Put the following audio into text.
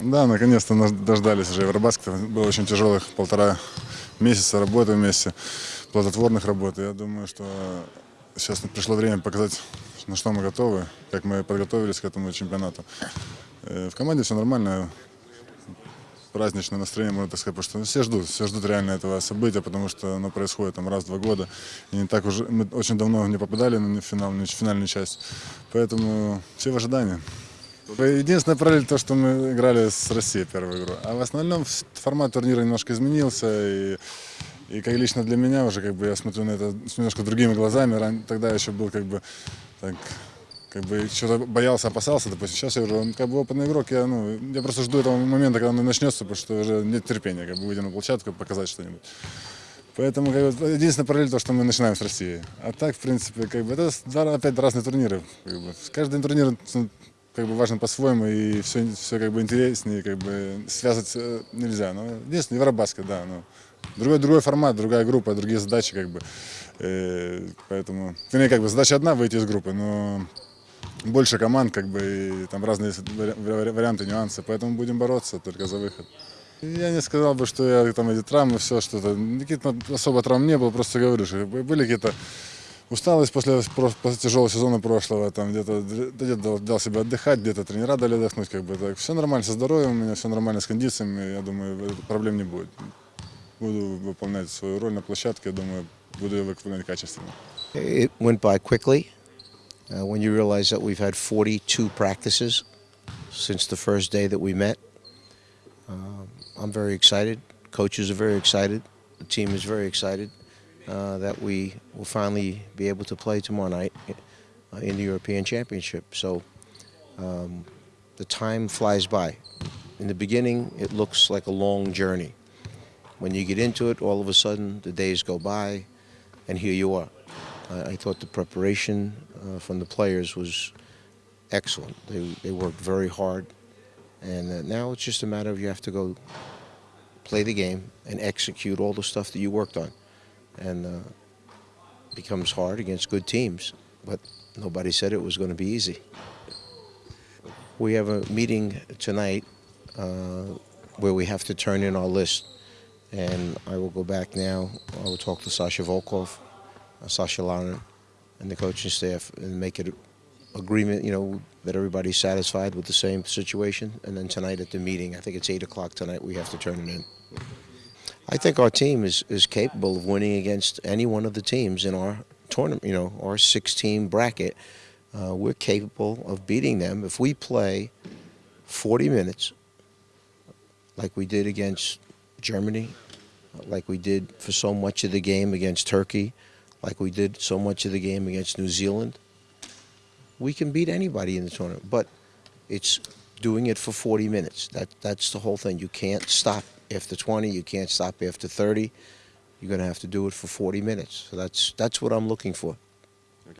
Да, наконец-то дождались уже Евробаскета. Было очень тяжелых полтора месяца работы вместе, плодотворных работ. Я думаю, что сейчас пришло время показать, на что мы готовы, как мы подготовились к этому чемпионату. Э, В команде все нормально, праздничное настроение, можно так сказать, потому что все ждут, все ждут реально этого события, потому что оно происходит там раз в два года. И не так уже, мы очень давно не попадали на финал, на финальную часть, поэтому все в ожидании. Единственная параллель то, что мы играли с Россией первую игру. А в основном формат турнира немножко изменился. И, и как лично для меня уже как бы я смотрю на это с немножко другими глазами. Тогда еще был как бы так, как бы что-то боялся, опасался, допустим. Сейчас я уже как бы опытный игрок, я, ну, я просто жду этого момента, когда он начнется, потому что уже нет терпения, как бы выйти на площадку, показать что-нибудь. Поэтому как бы, единственная параллель то, что мы начинаем с России. А так, в принципе, как бы это два, опять разные турниры. Как бы. Каждый турнир ну, как бы важен по-своему, и все, все как бы интереснее, как бы связать э, нельзя. Но единственное, Евробаскет, да. Ну, другой, другой формат, другая группа, другие задачи, как бы. Э, поэтому, вернее, как бы задача одна выйти из группы, но больше команд, как бы, и там разные вари- вари- варианты, нюансы, поэтому будем бороться только за выход. Я не сказал бы, что я там эти травмы, все что-то, каких-то особо травм не было, просто говорю, что были какие-то усталость после, после тяжелого сезона прошлого, там где-то где дал, дал себе отдыхать, где-то тренера дали отдохнуть, как бы так. Все нормально со здоровьем, у меня все нормально с кондициями, я думаю, проблем не будет. Буду выполнять свою роль на площадке, я думаю, буду ее выполнять качественно. It went by quickly uh, when you realize that we've had 42 practices since the first day that we met. Um, I'm very excited. Coaches are very excited. The team is very excited uh, that we will finally be able to play tomorrow night uh, in the European Championship. So um, the time flies by. In the beginning, it looks like a long journey. When you get into it, all of a sudden the days go by, and here you are. I, thought the preparation uh, from the players was excellent. They, they worked very hard, and uh, now it's just a matter of you have to go play the game and execute all the stuff that you worked on, and uh, becomes hard against good teams. But nobody said it was going to be easy. We have a meeting tonight uh, where we have to turn in our list, and I will go back now. I will talk to Sasha Volkov, uh, Sasha Lauren, and the coaching staff, and make it agreement. You know that everybody's satisfied with the same situation, and then tonight at the meeting, I think it's eight o'clock tonight. We have to turn it in. I think our team is, is capable of winning against any one of the teams in our tournament, you know, our six team bracket. Uh, we're capable of beating them if we play 40 minutes like we did against Germany, like we did for so much of the game against Turkey, like we did so much of the game against New Zealand. We can beat anybody in the tournament, but it's doing it for 40 minutes. That that's the whole thing. You can't stop after 20. You can't stop after 30. You're going to have to do it for 40 minutes. So that's that's what I'm looking for.